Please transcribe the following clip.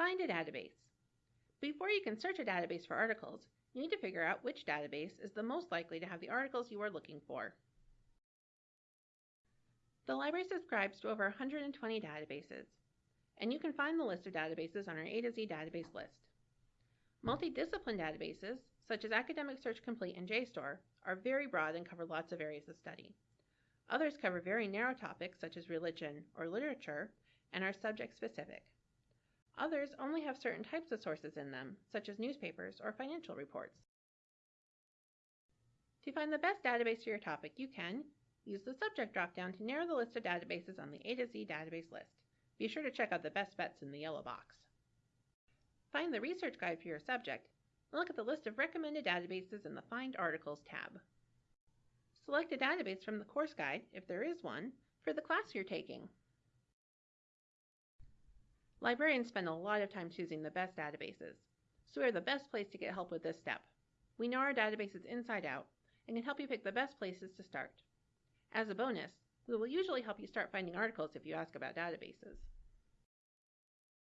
Find a database. Before you can search a database for articles, you need to figure out which database is the most likely to have the articles you are looking for. The library subscribes to over 120 databases, and you can find the list of databases on our A to Z database list. Multidiscipline databases, such as Academic Search Complete and JSTOR, are very broad and cover lots of areas of study. Others cover very narrow topics such as religion or literature and are subject specific. Others only have certain types of sources in them, such as newspapers or financial reports. To find the best database for your topic, you can use the subject dropdown to narrow the list of databases on the A to Z database list. Be sure to check out the best bets in the yellow box. Find the research guide for your subject and look at the list of recommended databases in the Find Articles tab. Select a database from the course guide, if there is one, for the class you're taking. Librarians spend a lot of time choosing the best databases, so we are the best place to get help with this step. We know our databases inside out and can help you pick the best places to start. As a bonus, we will usually help you start finding articles if you ask about databases.